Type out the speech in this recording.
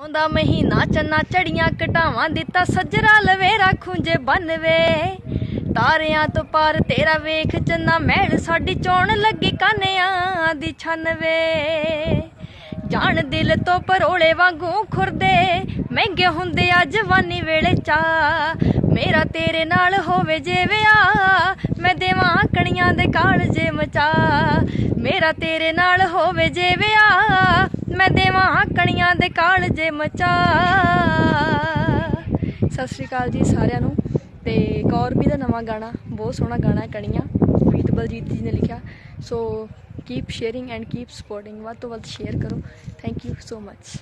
ਆਉਂਦਾ ਮਹੀਨਾ ਚੰਨਾ ਚੜੀਆਂ ਘਟਾਵਾਂ ਦਿੱਤਾ ਸੱਜਰਾ ਲਵੇਰਾ ਖੁੰਝੇ ਬੰਨਵੇ। ਤਾਰਿਆਂ ਤੋਂ ਪਾਰ ਤੇਰਾ ਵੇਖ ਚੰਨਾ ਮਹਿਲ ਸਾਡੀ ਚੋਣ ਲੱਗੀ ਕਾਨਿਆਂ ਦੀ ਛਨਵੇ। ਜਾਣ ਦਿਲ ਤੋਂ ਪਰੋਲੇ ਵਾਂਗੂ ਖੁਰਦੇ, ਮਹਿੰਗੇ ਹੁੰਦੇ ਆ ਜਵਾਨੀ ਵੇਲੇ ਚਾ ਮੇਰਾ ਤੇਰੇ ਨਾਲ ਹੋਵੇ ਜੇ ਵਿਆਹ, ਮੈਂ ਦੇਵਾਂ ਕਣੀਆਂ ਦੇ ਕਾਲਜੇ ਮਚਾ ਮੇਰਾ ਤੇਰੇ ਨਾਲ ਹੋਵੇ ਜੇ ਵਿਆਹ ਮੈਂ ਦੇਵਾਂ ਕਣੀਆਂ ਦੇ ਕਾਲਜੇ ਮਚਾ। ਸਤਿ ਸ਼੍ਰੀ ਅਕਾਲ ਜੀ ਸਾਰਿਆਂ ਨੂੰ। ਤੇ ਗੌਰਵੀ ਦਾ ਨਵਾਂ ਗਾਣਾ, ਬਹੁਤ ਸੋਹਣਾ ਗਾਣਾ ਹੈ, ਕਣੀਆਂ। ਗੀਤ ਬਲਜੀਤ ਜੀ ਨੇ ਲਿਖਿਆ। So keep sharing and keep supporting ਵੱਧ ਤੋਂ ਵੱਧ ਸ਼ੇਅਰ ਕਰੋ। Thank you so much